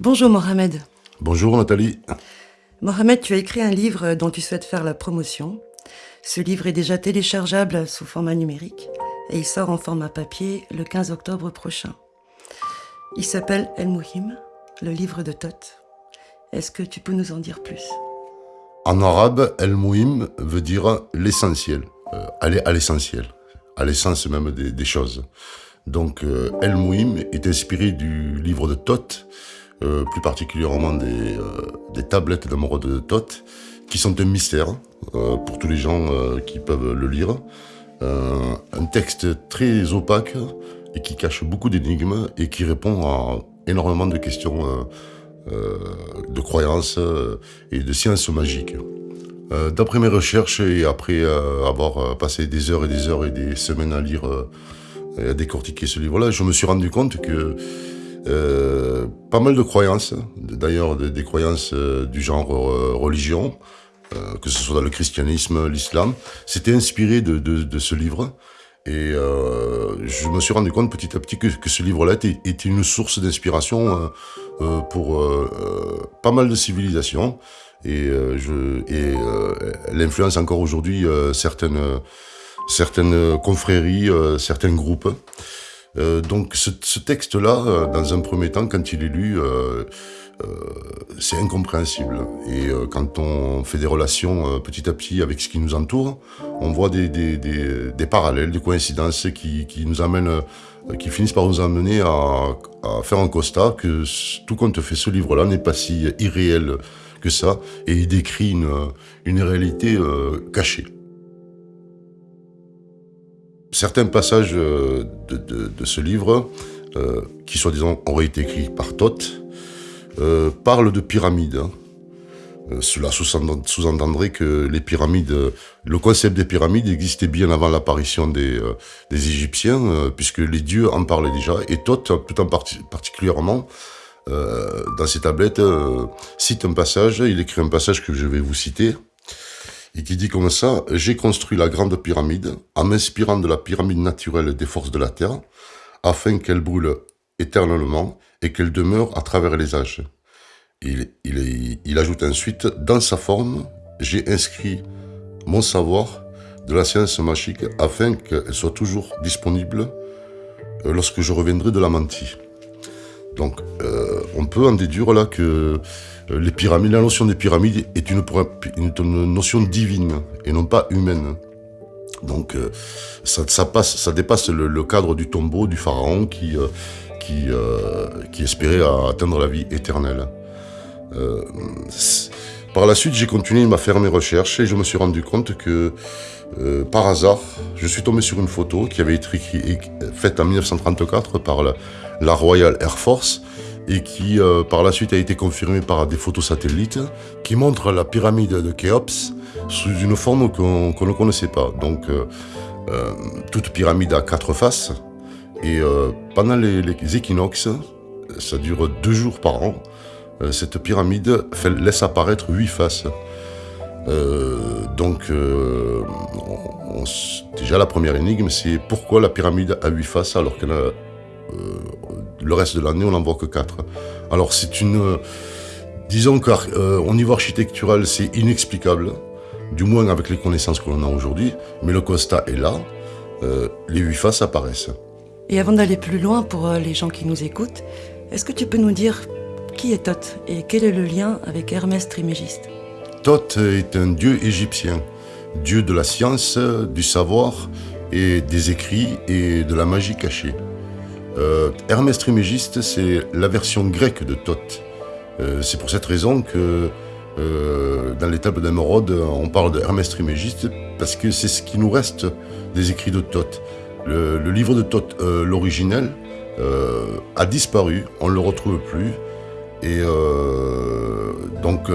Bonjour Mohamed. Bonjour Nathalie. Mohamed, tu as écrit un livre dont tu souhaites faire la promotion. Ce livre est déjà téléchargeable sous format numérique et il sort en format papier le 15 octobre prochain. Il s'appelle El Mouhim, le livre de Tot. Est-ce que tu peux nous en dire plus? En arabe, El Mouhim veut dire l'essentiel, euh, aller à l'essentiel, à l'essence même des, choses. Donc euh, El Mouhim est inspiré du livre de Tot, euh, plus particulièrement des, des tablettes d'amoureux de Tot, qui sont un mystère pour tous les gens qui peuvent le lire. un texte très opaque et qui cache beaucoup d'énigmes et qui répond à énormément de questions de croyances et de sciences magiques. Euh, d'après mes recherches et après euh, avoir euh, passé des heures et des heures et des semaines à lire et à décortiquer ce livre-là, je me suis rendu compte que pas mal de croyances, d'ailleurs des croyances du genre religion, que ce soit dans le christianisme, l'islam, s'étaient inspirées de, ce livre. Et je me suis rendu compte petit à petit que, ce livre-là était, une source d'inspiration pour pas mal de civilisations et, euh, euh, l'influence encore aujourd'hui euh, certaines, certaines confréries, certains groupes. Donc ce, ce texte-là, dans un premier temps, quand il est lu, c'est incompréhensible. Et quand on fait des relations petit à petit avec ce qui nous entoure, on voit des, des, des, des parallèles, des coïncidences qui, qui, nous amènent, qui finissent par nous amener à, à faire un constat que tout compte fait ce livre-là n'est pas si irréel que ça, et il décrit une, une réalité euh, cachée. Certains passages euh, de, ce livre, euh, qui soi-disant auraient été écrits par Thoth, euh, parlent de pyramides. Hein. Cela sous-entendrait que les pyramides, le concept des pyramides existait bien avant l'apparition des, Égyptiens, puisque les dieux en parlaient déjà, et Thoth, tout en particulièrement, dans ses tablettes, cite un passage, il écrit un passage que je vais vous citer, et qui dit comme ça, « J'ai construit la grande pyramide en m'inspirant de la pyramide naturelle des forces de la Terre, afin qu'elle brûle éternellement et qu'elle demeure à travers les âges. » il, ajoute ensuite, « Dans sa forme, j'ai inscrit mon savoir de la science magique afin qu'elle soit toujours disponible euh, lorsque je reviendrai de la mentie. » Donc, euh, on peut en déduire là que les pyramides, la notion des pyramides est une, notion divine et non pas humaine. Donc, euh, ça, passe, ça dépasse le, cadre du tombeau du pharaon qui, euh, qui, euh, espérait atteindre la vie éternelle. par la suite, j'ai continué à faire mes recherches et je me suis rendu compte que, par hasard, je suis tombé sur une photo qui avait été faite en 1934 par la Royal Air Force et qui euh, par la suite a été confirmée par des photos satellites qui montrent la pyramide de Khéops sous une forme qu'on ne connaissait pas. Donc euh, euh, toute pyramide a quatre faces et pendant les, équinoxes, ça dure deux jours par an, cette pyramide laisse apparaître huit faces. donc on, on, déjà la première énigme c'est pourquoi la pyramide a huit faces alors qu'elle a le reste de l'année, on n'en voit que quatre. Alors c'est une... Euh, disons qu'au euh, niveau architectural, c'est inexplicable, du moins avec les connaissances que l'on a aujourd'hui, mais le constat est là, euh, les huit faces apparaissent. Et avant d'aller plus loin pour les gens qui nous écoutent, est-ce que tu peux nous dire qui est Thoth et quel est le lien avec Hermès Trismégiste Thoth est un dieu égyptien, dieu de la science, du savoir et des écrits et de la magie cachée. Euh, Hermès Trimégiste, c'est la version grecque de Thoth. Euh, c'est pour cette raison que euh, dans les tables d'émeraude, on parle de Hermès Trimégiste parce que c'est ce qui nous reste des écrits de Thoth. Le, livre de Thoth, l'originel, euh, a disparu, on ne le retrouve plus. Et donc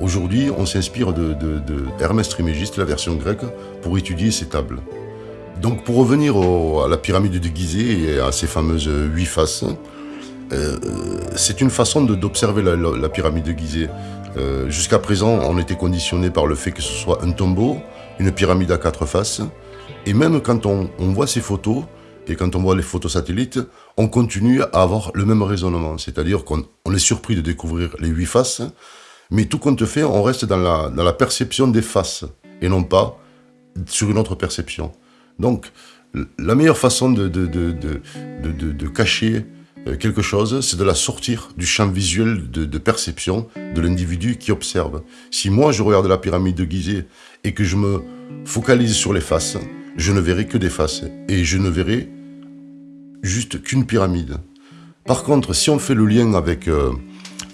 aujourd'hui, on s'inspire de, de, la version grecque, pour étudier ces tables. Donc pour revenir à la pyramide de Gizeh et à ces fameuses huit faces, euh, c'est une façon d'observer la, pyramide de Gizeh. Euh, Jusqu'à présent, on était conditionné par le fait que ce soit un tombeau, une pyramide à quatre faces, et même quand on, voit ces photos, et quand on voit les photos satellites, on continue à avoir le même raisonnement. C'est-à-dire qu'on est surpris de découvrir les huit faces, mais tout compte fait, on reste dans la perception des faces, et non pas sur une autre perception. Donc, la meilleure façon de, cacher euh, quelque chose, c'est de la sortir du champ visuel de, perception de l'individu qui observe. Si moi je regarde la pyramide de Gizeh et que je me focalise sur les faces, je ne verrai que des faces et je ne verrai juste qu'une pyramide. Par contre, si on fait le lien avec, euh,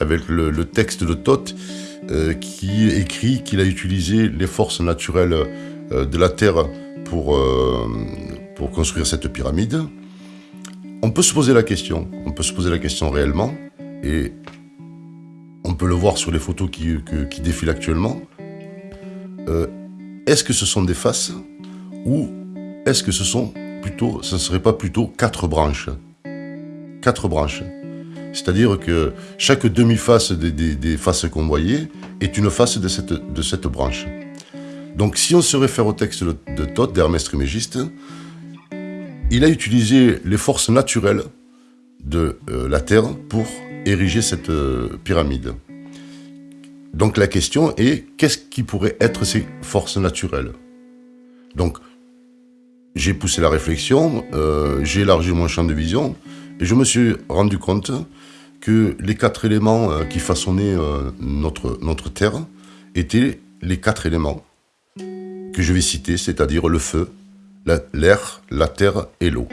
le, texte de Thoth, euh, qui écrit qu'il a utilisé les forces naturelles de la Terre pour, pour construire cette pyramide, on peut se poser la question, on peut se poser la question réellement, et on peut le voir sur les photos qui, défilent actuellement. Euh, est-ce que ce sont des faces ou est-ce que ce sont plutôt, ce ne serait pas plutôt quatre branches? Quatre branches. C'est-à-dire que chaque demi-face des, faces qu'on voyait est une face de cette branche. Donc si on se réfère au texte de, Thoth, d'Hermès Trismégiste, il a utilisé les forces naturelles de euh, la Terre pour ériger cette euh, pyramide. Donc la question est, qu'est-ce qui pourrait être ces forces naturelles? Donc, j'ai poussé la réflexion, euh, j'ai élargi mon champ de vision, et je me suis rendu compte que les quatre éléments qui façonnaient notre, notre Terre étaient les quatre éléments que je vais citer, c'est-à-dire le feu, l'air, la terre et l'eau.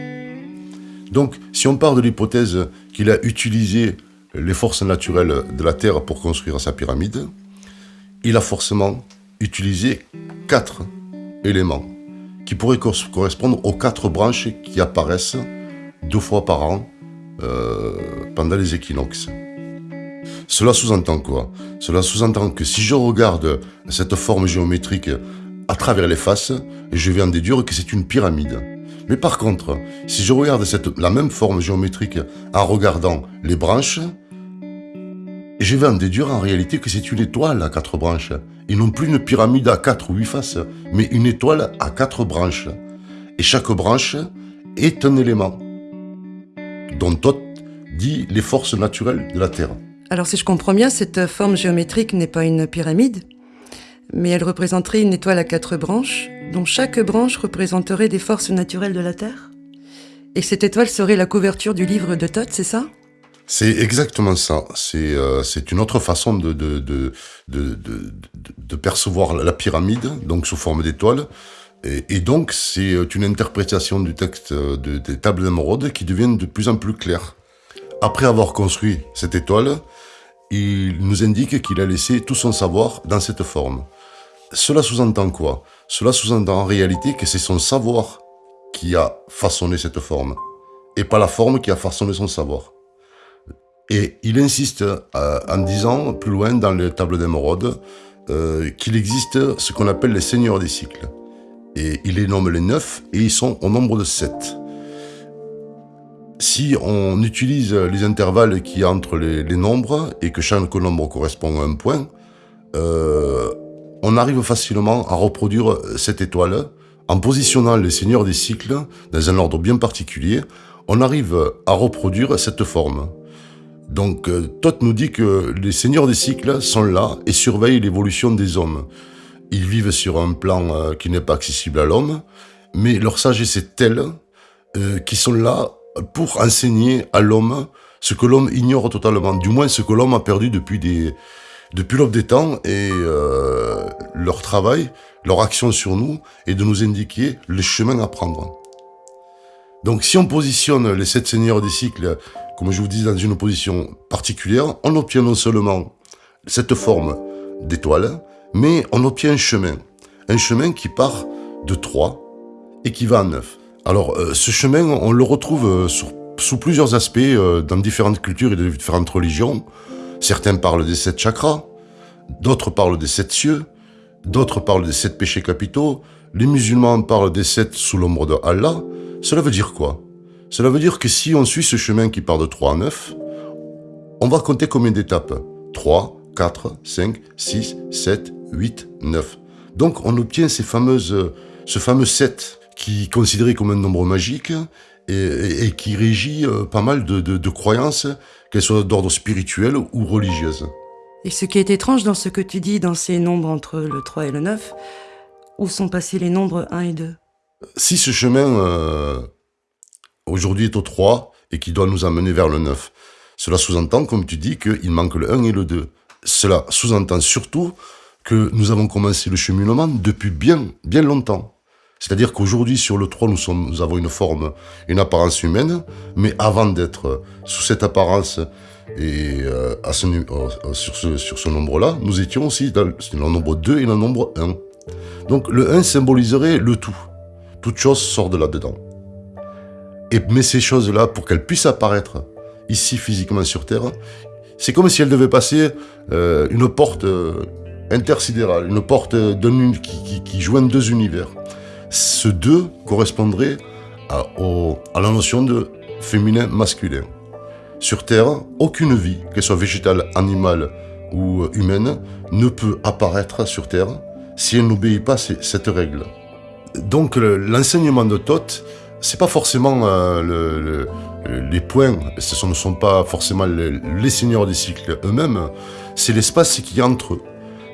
Donc, si on part de l'hypothèse qu'il a utilisé les forces naturelles de la Terre pour construire sa pyramide, il a forcément utilisé quatre éléments qui pourraient correspondre aux quatre branches qui apparaissent deux fois par an euh, pendant les équinoxes. Cela sous-entend quoi? Cela sous-entend que si je regarde cette forme géométrique à travers les faces, je vais en déduire que c'est une pyramide. Mais par contre, si je regarde la même forme géométrique en regardant les branches, je vais en déduire en réalité que c'est une étoile à quatre branches, et non plus une pyramide à quatre ou huit faces, mais une étoile à quatre branches. Et chaque branche est un élément, dont Thoth dit les forces naturelles de la Terre. Alors si je comprends bien, cette forme géométrique n'est pas une pyramide, mais elle représenterait une étoile à quatre branches, dont chaque branche représenterait des forces naturelles de la Terre Et cette étoile serait la couverture du livre de Thoth, c'est ça? C'est exactement ça. C'est euh, une autre façon de, percevoir la pyramide, donc sous forme d'étoile. Et, donc, c'est une interprétation du texte des tables d'émeraude qui devient de plus en plus claire. Après avoir construit cette étoile, il nous indique qu'il a laissé tout son savoir dans cette forme. Cela sous-entend quoi? Cela sous-entend en réalité que c'est son savoir qui a façonné cette forme, et pas la forme qui a façonné son savoir. Et il insiste euh, en disant, plus loin dans les tables d'émeraude, euh, qu'il existe ce qu'on appelle les seigneurs des cycles. Et il les nomme les neuf, et ils sont au nombre de sept. Si on utilise les intervalles qui y entre les, nombres, et que chaque nombre correspond à un point, euh, on arrive facilement à reproduire cette étoile en positionnant les seigneurs des cycles dans un ordre bien particulier. On arrive à reproduire cette forme. Donc, euh, Thoth nous dit que les seigneurs des cycles sont là et surveillent l'évolution des hommes. Ils vivent sur un plan euh, qui n'est pas accessible à l'homme, mais leur sagesse est telle euh, qu'ils sont là pour enseigner à l'homme ce que l'homme ignore totalement, du moins ce que l'homme a perdu depuis des, depuis l'aube des temps et euh, leur travail, leur action sur nous est de nous indiquer le chemin à prendre. Donc si on positionne les sept seigneurs des cycles, comme je vous dis, dans une position particulière, on obtient non seulement cette forme d'étoile, mais on obtient un chemin. Un chemin qui part de 3 et qui va à 9. Alors euh, ce chemin, on le retrouve euh, sous plusieurs aspects dans différentes cultures et de différentes religions. Certains parlent des sept chakras, d'autres parlent des sept cieux, d'autres parlent des sept péchés capitaux, les musulmans parlent des sept sous l'ombre de Allah. Cela veut dire quoi? Cela veut dire que si on suit ce chemin qui part de 3 à 9, on va compter combien d'étapes? 3, 4, 5, 6, 7, 8, 9. Donc on obtient ce fameux 7 qui est considéré comme un nombre magique et, qui régit euh, pas mal de, croyances, qu'elles soient d'ordre spirituel ou religieuse. Et ce qui est étrange dans ce que tu dis, dans ces nombres entre le 3 et le 9, où sont passés les nombres 1 et 2 Si ce chemin euh, aujourd'hui est au 3 et qui doit nous amener vers le 9, cela sous-entend, comme tu dis, qu'il manque le 1 et le 2. Cela sous-entend surtout que nous avons commencé le cheminement depuis bien, bien longtemps. C'est-à-dire qu'aujourd'hui, sur le 3, nous, sommes, avons une forme, une apparence humaine, mais avant d'être sous cette apparence et euh, à ce, euh, sur ce, sur ce nombre-là, nous étions aussi dans le nombre 2 et le nombre 1. Donc le 1 symboliserait le tout. Toute chose sort de là-dedans. Et, mais ces choses-là, pour qu'elles puissent apparaître ici physiquement sur Terre, c'est comme si elles devaient passer euh, une porte intersidérale, une porte qui, qui joint deux univers. Ce 2 correspondrait à, la notion de féminin-masculin. Sur Terre, aucune vie, qu'elle soit végétale, animale ou humaine, ne peut apparaître sur Terre si elle n'obéit pas à cette règle. Donc l'enseignement de Thoth, c'est pas forcément euh, les points, ce ne sont pas forcément les, seigneurs des cycles eux-mêmes, c'est l'espace qui entre eux.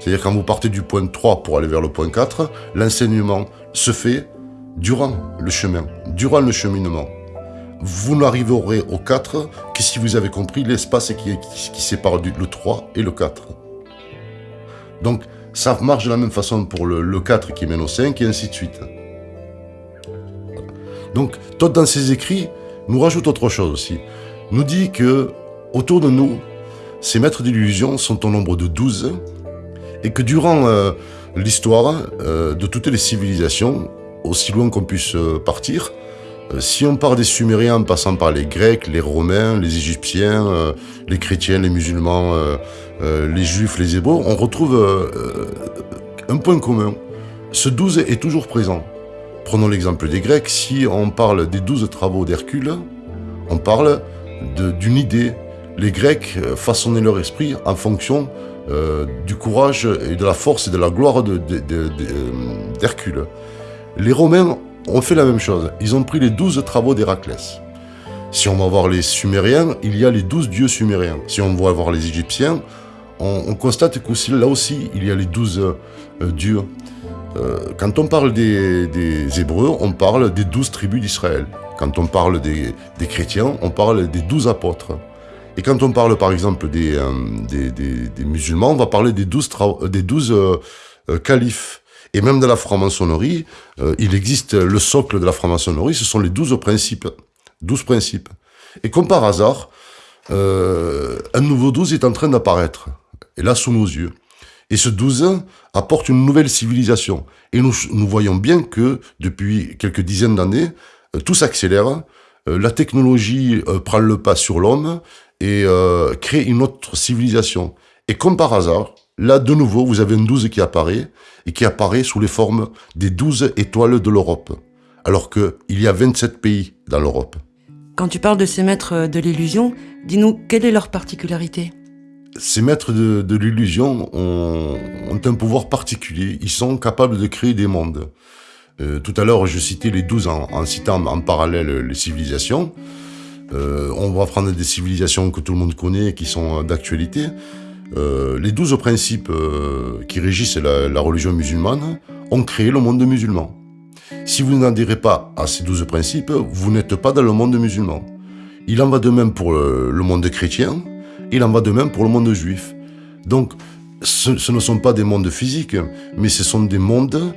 C'est-à-dire quand vous partez du point 3 pour aller vers le point 4, l'enseignement se fait durant le chemin, durant le cheminement. Vous n'arriverez au 4 que si vous avez compris l'espace qui, sépare le 3 et le 4. Donc ça marche de la même façon pour le, 4 qui mène au 5 et ainsi de suite. Donc Todd dans ses écrits nous rajoute autre chose aussi. Nous dit que autour de nous, ces maîtres d'illusion sont au nombre de 12 et que durant euh, l'histoire euh, de toutes les civilisations, aussi loin qu'on puisse euh, partir, si on part des Sumériens en passant par les Grecs, les Romains, les Égyptiens, les chrétiens, les musulmans, les Juifs, les Hébreux, on retrouve un point commun. Ce 12 est toujours présent. Prenons l'exemple des Grecs, si on parle des 12 travaux d'Hercule, on parle d'une idée. Les Grecs façonnaient leur esprit en fonction euh, du courage et de la force et de la gloire d'Hercule. De, les Romains ont fait la même chose. Ils ont pris les douze travaux d'Héraclès. Si on va voir les Sumériens, il y a les douze dieux sumériens. Si on va voir les Égyptiens, on, constate que là aussi, il y a les douze euh, dieux. Euh, quand on parle des, Hébreux, on parle des douze tribus d'Israël. Quand on parle des, chrétiens, on parle des douze apôtres. Et quand on parle par exemple des, euh, des, des, musulmans, on va parler des douze, euh, des euh, califes. Et même dans la franc-maçonnerie, il existe le socle de la franc-maçonnerie, ce sont les douze principes. Douze principes. Et comme par hasard, un nouveau douze est en train d'apparaître. Et là, sous nos yeux. Et ce douze apporte une nouvelle civilisation. Et nous voyons bien que depuis quelques dizaines d'années, tout s'accélère, la technologie prend le pas sur l'homme et euh, créer une autre civilisation. Et comme par hasard, là de nouveau, vous avez une douze qui apparaît, et qui apparaît sous les formes des douze étoiles de l'Europe, alors qu'il y a 27 pays dans l'Europe. Quand tu parles de ces maîtres de l'illusion, dis-nous quelle est leur particularité? Ces maîtres de, l'illusion ont, un pouvoir particulier, ils sont capables de créer des mondes. Euh, tout à l'heure, je citais les douze en, en citant en parallèle les civilisations. Euh, on va prendre des civilisations que tout le monde connaît, qui sont d'actualité. Euh, les douze principes euh, qui régissent la, religion musulmane ont créé le monde musulman. Si vous n'adhérez pas à ces douze principes, vous n'êtes pas dans le monde musulman. Il en va de même pour le, monde chrétien, il en va de même pour le monde juif. Donc, ce, ne sont pas des mondes physiques, mais ce sont des mondes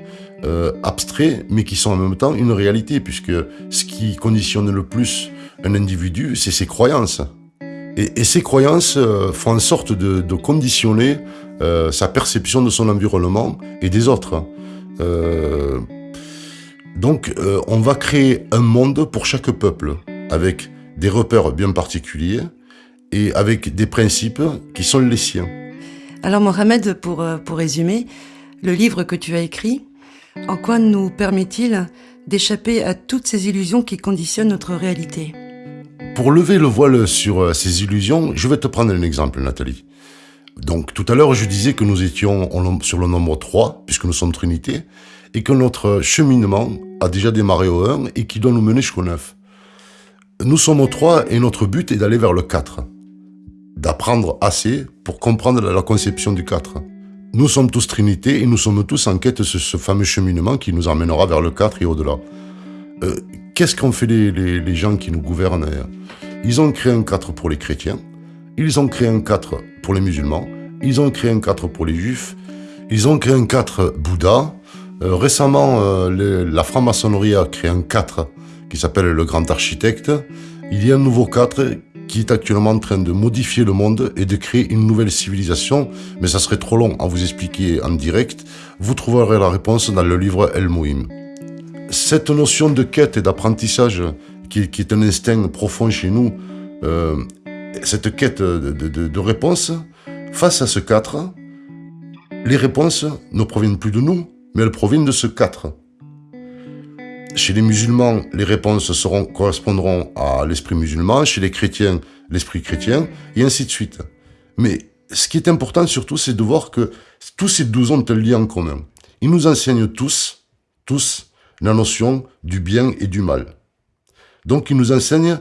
abstraits, mais qui sont en même temps une réalité, puisque ce qui conditionne le plus un individu, c'est ses croyances. Et, ces croyances euh, font en sorte de, conditionner euh, sa perception de son environnement et des autres. Euh, donc, on va créer un monde pour chaque peuple, avec des repères bien particuliers et avec des principes qui sont les siens. Alors, Mohamed, pour résumer, le livre que tu as écrit, en quoi nous permet-il d'échapper à toutes ces illusions qui conditionnent notre réalité? Pour lever le voile sur euh, ces illusions, je vais te prendre un exemple, Nathalie. Donc, tout à l'heure, je disais que nous étions sur le nombre 3, puisque nous sommes Trinité, et que notre cheminement a déjà démarré au 1 et qui doit nous mener jusqu'au 9. Nous sommes au 3 et notre but est d'aller vers le 4. D'apprendre assez pour comprendre la conception du 4. Nous sommes tous Trinité et nous sommes tous en quête de ce, fameux cheminement qui nous emmènera vers le 4 et au-delà. Euh, qu'est-ce qu'ont fait les, gens qui nous gouvernent Ils ont créé un 4 pour les chrétiens, ils ont créé un 4 pour les musulmans, ils ont créé un 4 pour les juifs, ils ont créé un 4 Bouddha. Euh, récemment, euh, la franc-maçonnerie a créé un 4 qui s'appelle le grand architecte. Il y a un nouveau 4 qui est actuellement en train de modifier le monde et de créer une nouvelle civilisation, mais ça serait trop long à vous expliquer en direct. Vous trouverez la réponse dans le livre El Mouhim. Cette notion de quête et d'apprentissage, qui, est un instinct profond chez nous, euh, cette quête de, de, réponse, face à ce 4, les réponses ne proviennent plus de nous, mais elles proviennent de ce 4. Chez les musulmans, les réponses correspondront à l'esprit musulman, chez les chrétiens, l'esprit chrétien, et ainsi de suite. Mais ce qui est important surtout, c'est de voir que tous ces douze ont un lien en commun. Ils nous enseignent tous, tous, la notion du bien et du mal. Donc ils nous enseignent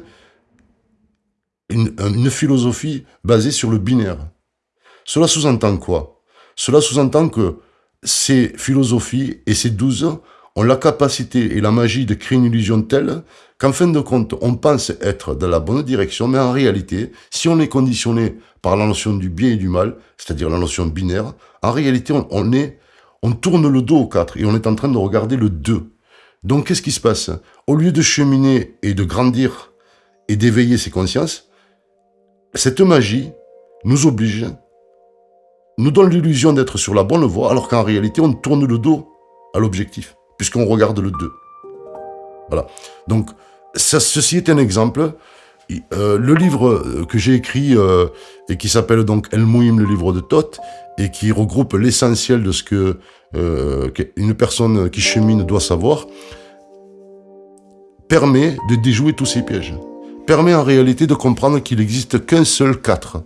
une, philosophie basée sur le binaire. Cela sous-entend quoi? Cela sous-entend que ces philosophies et ces douze ont la capacité et la magie de créer une illusion telle qu'en fin de compte, on pense être dans la bonne direction, mais en réalité, si on est conditionné par la notion du bien et du mal, c'est-à-dire la notion binaire, en réalité, on, est, on tourne le dos au 4 et on est en train de regarder le 2. Donc, qu'est-ce qui se passe? Au lieu de cheminer et de grandir et d'éveiller ses consciences, cette magie nous oblige, nous donne l'illusion d'être sur la bonne voie, alors qu'en réalité, on tourne le dos à l'objectif puisqu'on regarde le 2. Voilà. Donc, ceci est un exemple. Euh, le livre que j'ai écrit euh, et qui s'appelle donc El Mouim, le livre de Thoth, et qui regroupe l'essentiel de ce que euh, une personne qui chemine doit savoir, permet de déjouer tous ces pièges. Permet en réalité de comprendre qu'il n'existe qu'un seul 4.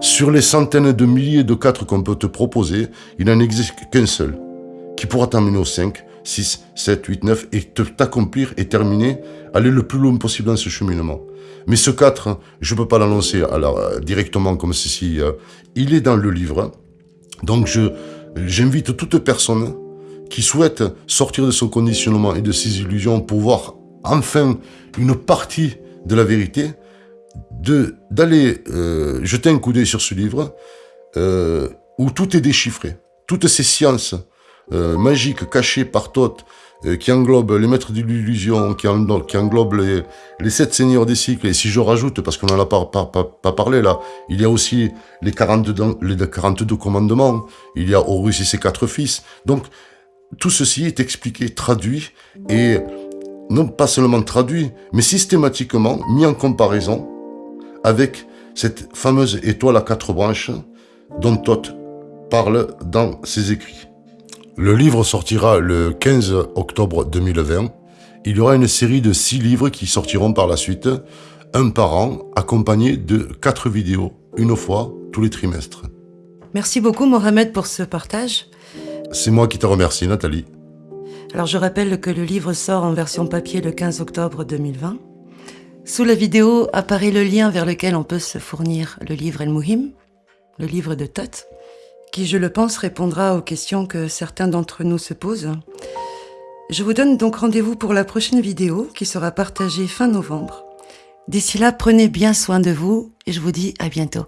Sur les centaines de milliers de 4 qu'on peut te proposer, il n'en existe qu'un seul, qui pourra t'amener au 5, 6, 7, 8, 9, et t'accomplir et terminer, aller le plus loin possible dans ce cheminement. Mais ce 4, je ne peux pas l'annoncer directement comme ceci, euh, il est dans le livre. Donc j'invite toute personne qui souhaite sortir de son conditionnement et de ses illusions pour voir enfin une partie de la vérité, d'aller euh, jeter un coup d'œil sur ce livre euh, où tout est déchiffré. Toutes ces sciences euh, magique caché par Thoth, qui englobe les maîtres de l'illusion, qui, englobe les, sept seigneurs des cycles, et si je rajoute, parce qu'on n'en a pas, parlé là, il y a aussi les 42, les 42 commandements, il y a Horus et ses quatre fils, donc tout ceci est expliqué, traduit, et non pas seulement traduit, mais systématiquement mis en comparaison avec cette fameuse étoile à quatre branches dont Thoth parle dans ses écrits. Le livre sortira le 15 octobre 2020. Il y aura une série de six livres qui sortiront par la suite, un par an, accompagné de quatre vidéos, une fois tous les trimestres. Merci beaucoup Mohamed pour ce partage. C'est moi qui te remercie Nathalie. Alors je rappelle que le livre sort en version papier le 15 octobre 2020. Sous la vidéo apparaît le lien vers lequel on peut se fournir le livre El Mouhim, le livre de Tot qui, je le pense, répondra aux questions que certains d'entre nous se posent. Je vous donne donc rendez-vous pour la prochaine vidéo qui sera partagée fin novembre. D'ici là, prenez bien soin de vous et je vous dis à bientôt.